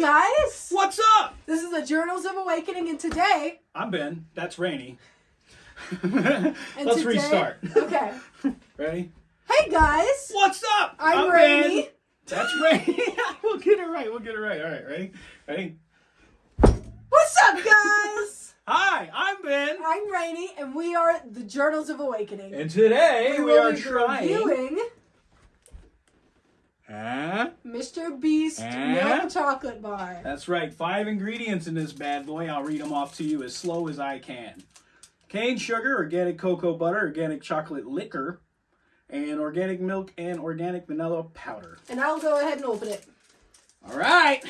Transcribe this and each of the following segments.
guys! What's up? This is the Journals of Awakening, and today, I'm Ben. That's Rainy. Let's today- restart. Okay. Ready? Hey guys! What's up? I'm, Ben. Rainy. That's Rainy. we'll get it right. We'll get it right. All right. Ready? Ready? What's up, guys? Hi, I'm Ben. I'm Rainy, and we are the Journals of Awakening. And today we, will are trying. reviewing? Mr. Beast Eh? milk chocolate bar. That's right. Five ingredients in this bad boy. I'll read them off to you as slow as I can. Cane sugar, organic cocoa butter, organic chocolate liquor, and organic milk and organic vanilla powder. And I'll go ahead and open it. All right.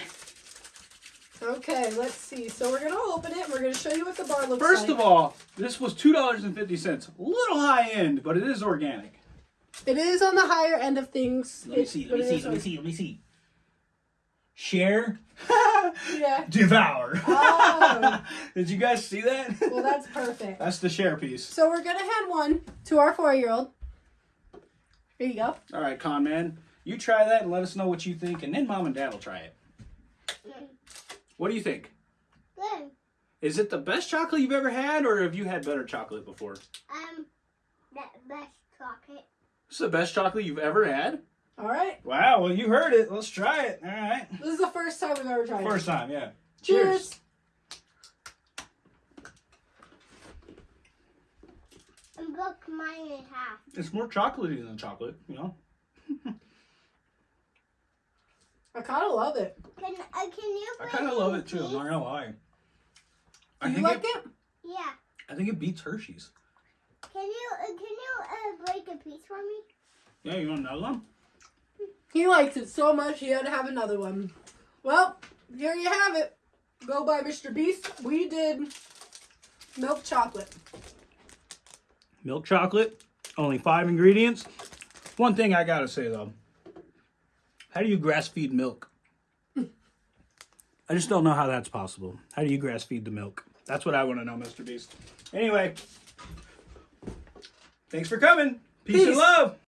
Okay, let's see. So we're gonna open it. We're gonna show you what the bar looks First like. of all, this was two dollars and fifty cents. A little high end, but it is organic. It is on the higher end of things. Let me see. Let me see. Let me see. Let me see. Share, Yeah. devour. Oh. Did you guys see that? Well, that's perfect. That's the share piece. So we're gonna hand one to our four-year-old. Here you go. All right, con man, you try that and let us know what you think, and then mom and dad will try it. What do you think? Good. Is it the best chocolate you've ever had, or have you had better chocolate before? Um, that best chocolate. This is the best chocolate you've ever had. All right. Wow. Well, you heard it. Let's try it. All right. This is the first time we've ever tried First time, yeah. it. Cheers. And broke mine in half. It's more chocolatey than chocolate, you know. I kind of love it. Can uh, can you? I kind of love it too. I'm not gonna lie. I Do you think like it, it? Yeah. I think it beats Hershey's. Can you uh, can you uh, break a piece for me? Yeah, you want another one? He likes it so much he had to have another one. Well, here you have it. Go by Mr. Beast. We did milk chocolate. Milk chocolate, only five ingredients. One thing I gotta say though, how do you grass feed milk? I just don't know how that's possible. How do you grass feed the milk? That's what I want to know, Mr. Beast. Anyway, thanks for coming. Peace, and love.